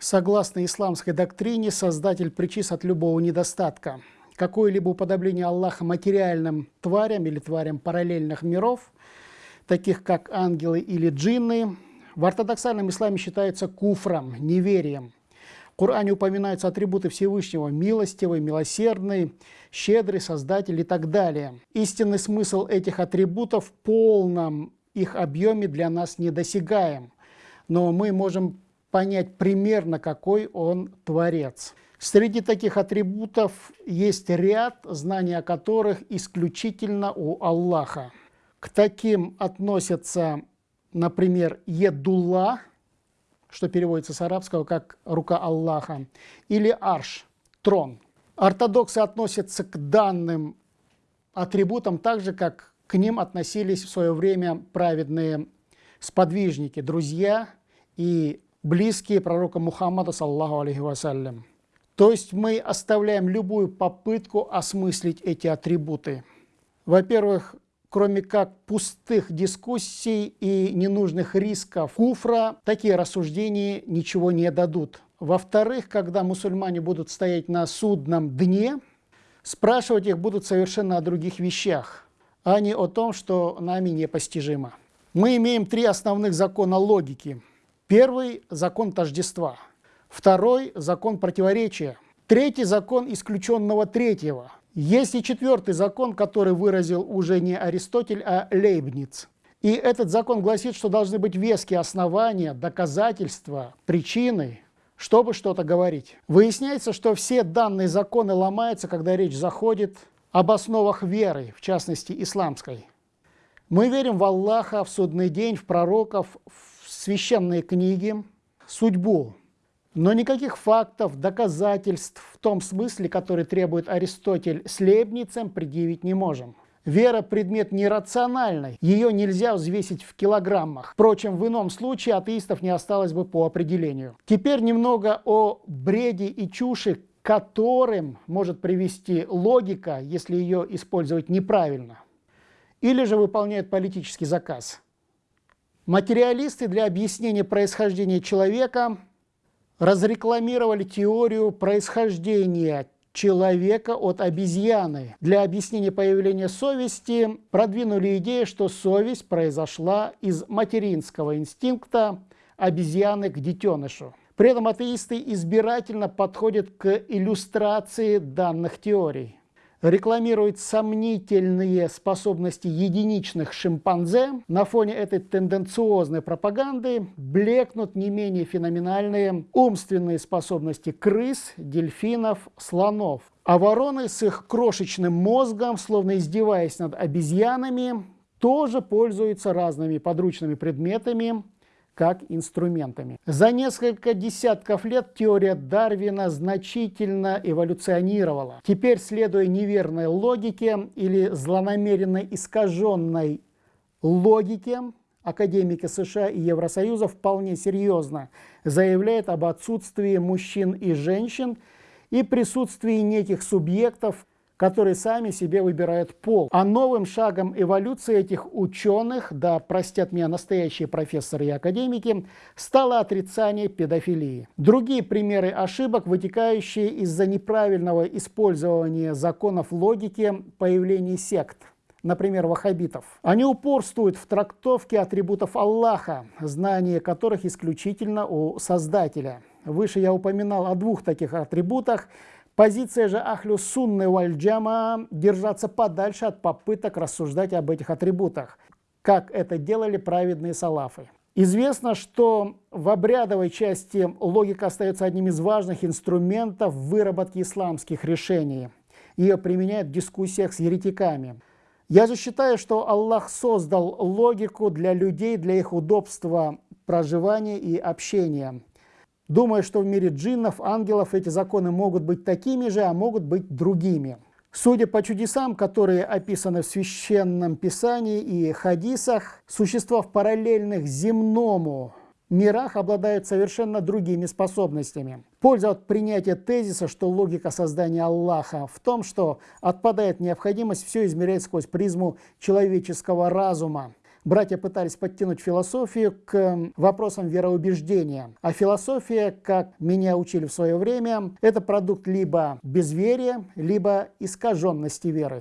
Согласно исламской доктрине, Создатель причис от любого недостатка. Какое-либо уподобление Аллаха материальным тварям или тварям параллельных миров, таких как ангелы или джинны, в ортодоксальном исламе считается куфром, неверием. В Коране упоминаются атрибуты Всевышнего – милостивый, милосердный, щедрый, создатель и так далее. Истинный смысл этих атрибутов в полном их объеме для нас недосягаем, но мы можем понять примерно, какой он творец. Среди таких атрибутов есть ряд, знания о которых исключительно у Аллаха. К таким относятся, например, Едула, что переводится с арабского как «рука Аллаха», или Арш, трон. Ортодоксы относятся к данным атрибутам так же, как к ним относились в свое время праведные сподвижники, друзья и близкие пророка Мухаммада, саллаху алейхи вассалям. То есть мы оставляем любую попытку осмыслить эти атрибуты. Во-первых, кроме как пустых дискуссий и ненужных рисков куфра, такие рассуждения ничего не дадут. Во-вторых, когда мусульмане будут стоять на судном дне, спрашивать их будут совершенно о других вещах, а не о том, что нами непостижимо. Мы имеем три основных закона логики – Первый – закон тождества. Второй – закон противоречия. Третий – закон исключенного третьего. Есть и четвертый закон, который выразил уже не Аристотель, а Лейбниц. И этот закон гласит, что должны быть веские основания, доказательства, причины, чтобы что-то говорить. Выясняется, что все данные законы ломаются, когда речь заходит об основах веры, в частности исламской. Мы верим в Аллаха, в судный день, в пророков, в священные книги, судьбу, но никаких фактов, доказательств в том смысле, который требует Аристотель с Лейбницем, предъявить не можем. Вера – предмет нерациональный, ее нельзя взвесить в килограммах. Впрочем, в ином случае атеистов не осталось бы по определению. Теперь немного о бреде и чуши, которым может привести логика, если ее использовать неправильно. Или же выполняет политический заказ – Материалисты для объяснения происхождения человека разрекламировали теорию происхождения человека от обезьяны. Для объяснения появления совести продвинули идею, что совесть произошла из материнского инстинкта обезьяны к детенышу. При этом атеисты избирательно подходят к иллюстрации данных теорий рекламирует сомнительные способности единичных шимпанзе, на фоне этой тенденциозной пропаганды блекнут не менее феноменальные умственные способности крыс, дельфинов, слонов. А вороны с их крошечным мозгом, словно издеваясь над обезьянами, тоже пользуются разными подручными предметами, как инструментами. За несколько десятков лет теория Дарвина значительно эволюционировала. Теперь, следуя неверной логике или злонамеренно искаженной логике, академики США и Евросоюза вполне серьезно заявляют об отсутствии мужчин и женщин и присутствии неких субъектов, которые сами себе выбирают пол. А новым шагом эволюции этих ученых, да простят меня настоящие профессоры и академики, стало отрицание педофилии. Другие примеры ошибок, вытекающие из-за неправильного использования законов логики появления сект например, ваххабитов. Они упорствуют в трактовке атрибутов Аллаха, знание которых исключительно у Создателя. Выше я упоминал о двух таких атрибутах Позиция же Ахлю Сунны Вальджама – держаться подальше от попыток рассуждать об этих атрибутах, как это делали праведные салафы. Известно, что в обрядовой части логика остается одним из важных инструментов выработки исламских решений. Ее применяют в дискуссиях с еретиками. Я же считаю, что Аллах создал логику для людей, для их удобства проживания и общения – думая, что в мире джиннов, ангелов эти законы могут быть такими же, а могут быть другими. Судя по чудесам, которые описаны в Священном Писании и хадисах, существа в параллельных земному мирах обладают совершенно другими способностями. Польза от принятия тезиса, что логика создания Аллаха в том, что отпадает необходимость все измерять сквозь призму человеческого разума, братья пытались подтянуть философию к вопросам вероубеждения. А философия, как меня учили в свое время, это продукт либо безверия, либо искаженности веры.